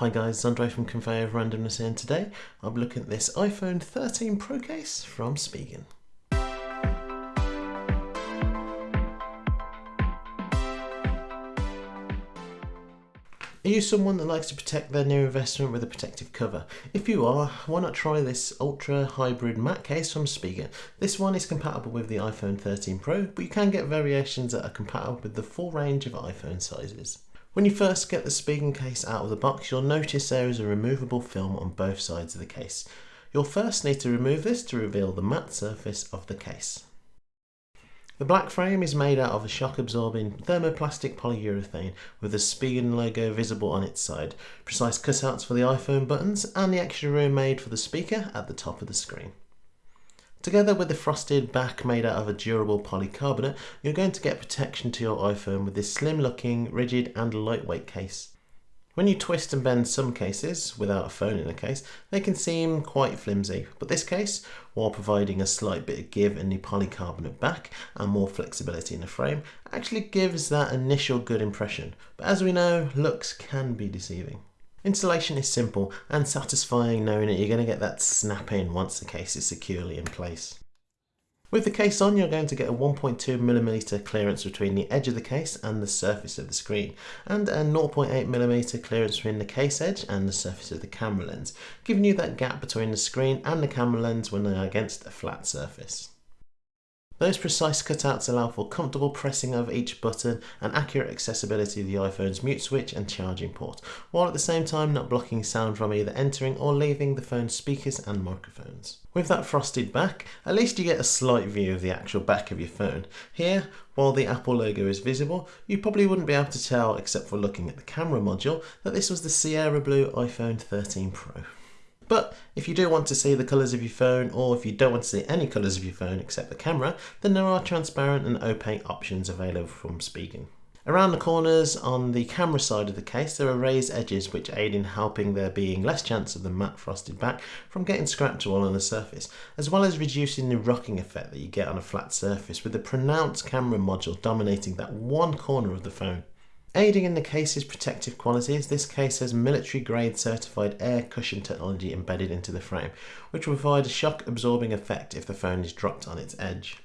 Hi guys, Andre from Conveyor of Randomness here and today I'll be looking at this iPhone 13 Pro case from Spigen. Are you someone that likes to protect their new investment with a protective cover? If you are, why not try this Ultra Hybrid matte case from Spigen? This one is compatible with the iPhone 13 Pro, but you can get variations that are compatible with the full range of iPhone sizes. When you first get the Spigen case out of the box, you'll notice there is a removable film on both sides of the case. You'll first need to remove this to reveal the matte surface of the case. The black frame is made out of a shock absorbing thermoplastic polyurethane with the Spigen logo visible on its side, precise cutouts for the iPhone buttons and the extra room made for the speaker at the top of the screen. Together with the frosted back made out of a durable polycarbonate, you're going to get protection to your iPhone with this slim looking, rigid and lightweight case. When you twist and bend some cases, without a phone in the case, they can seem quite flimsy, but this case, while providing a slight bit of give in the polycarbonate back and more flexibility in the frame, actually gives that initial good impression. But as we know, looks can be deceiving. Installation is simple and satisfying knowing that you're going to get that snap in once the case is securely in place. With the case on, you're going to get a 1.2mm clearance between the edge of the case and the surface of the screen, and a 0.8mm clearance between the case edge and the surface of the camera lens, giving you that gap between the screen and the camera lens when they are against a flat surface. Those precise cutouts allow for comfortable pressing of each button and accurate accessibility of the iPhone's mute switch and charging port, while at the same time not blocking sound from either entering or leaving the phone's speakers and microphones. With that frosted back, at least you get a slight view of the actual back of your phone. Here, while the Apple logo is visible, you probably wouldn't be able to tell, except for looking at the camera module, that this was the Sierra Blue iPhone 13 Pro. But if you do want to see the colours of your phone or if you don't want to see any colours of your phone except the camera, then there are transparent and opaque options available from Spigen. Around the corners on the camera side of the case there are raised edges which aid in helping there being less chance of the matte frosted back from getting scratched all on the surface, as well as reducing the rocking effect that you get on a flat surface with the pronounced camera module dominating that one corner of the phone. Aiding in the case's protective qualities, this case has military grade certified air cushion technology embedded into the frame, which will provide a shock absorbing effect if the phone is dropped on its edge.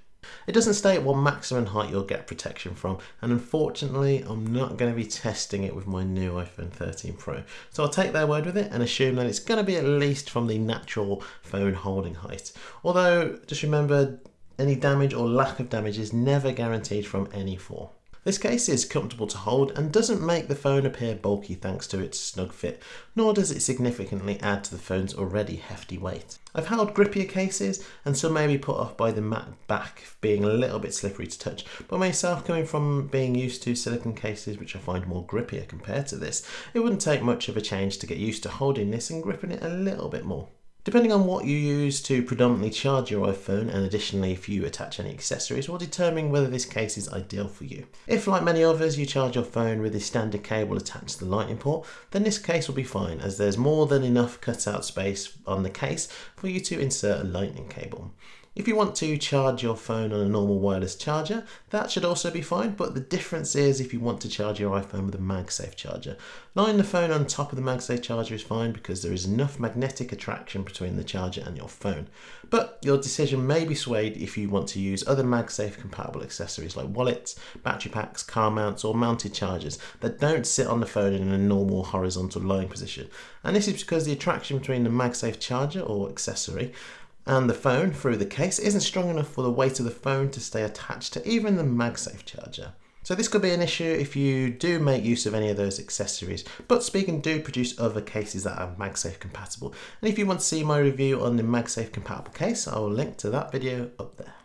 It doesn't state what maximum height you'll get protection from, and unfortunately, I'm not going to be testing it with my new iPhone 13 Pro. So I'll take their word with it and assume that it's going to be at least from the natural phone holding height. Although, just remember, any damage or lack of damage is never guaranteed from any fall. This case is comfortable to hold and doesn't make the phone appear bulky thanks to its snug fit, nor does it significantly add to the phone's already hefty weight. I've held grippier cases and some may be put off by the matte back being a little bit slippery to touch, but myself coming from being used to silicone cases which I find more grippier compared to this, it wouldn't take much of a change to get used to holding this and gripping it a little bit more. Depending on what you use to predominantly charge your iPhone and additionally if you attach any accessories will determine whether this case is ideal for you. If like many others you charge your phone with the standard cable attached to the lightning port then this case will be fine as there's more than enough cutout space on the case for you to insert a lightning cable. If you want to charge your phone on a normal wireless charger, that should also be fine, but the difference is if you want to charge your iPhone with a MagSafe charger. Lying the phone on top of the MagSafe charger is fine because there is enough magnetic attraction between the charger and your phone. But your decision may be swayed if you want to use other MagSafe compatible accessories like wallets, battery packs, car mounts or mounted chargers that don't sit on the phone in a normal horizontal lying position. And this is because the attraction between the MagSafe charger or accessory and the phone through the case isn't strong enough for the weight of the phone to stay attached to even the MagSafe charger. So this could be an issue if you do make use of any of those accessories, but Spigen do produce other cases that are MagSafe compatible. And if you want to see my review on the MagSafe compatible case, I will link to that video up there.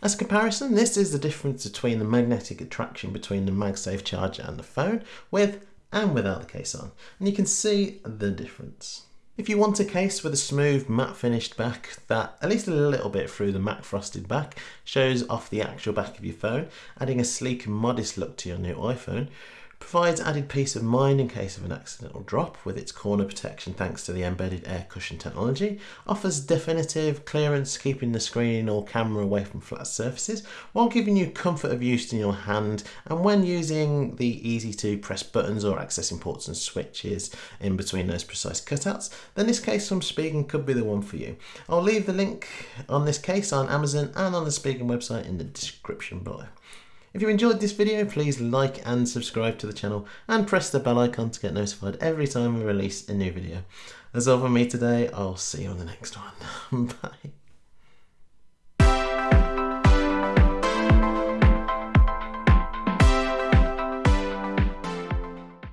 As a comparison, this is the difference between the magnetic attraction between the MagSafe charger and the phone, with and without the case on. And you can see the difference. If you want a case with a smooth matte finished back that at least a little bit through the matte frosted back shows off the actual back of your phone, adding a sleek and modest look to your new iPhone, provides added peace of mind in case of an accidental drop with its corner protection thanks to the embedded air cushion technology, offers definitive clearance keeping the screen or camera away from flat surfaces while giving you comfort of use in your hand and when using the easy to press buttons or accessing ports and switches in between those precise cutouts, then this case from Spigen could be the one for you. I'll leave the link on this case on Amazon and on the Spigen website in the description below. If you enjoyed this video, please like and subscribe to the channel and press the bell icon to get notified every time we release a new video. That's all from me today. I'll see you on the next one. Bye.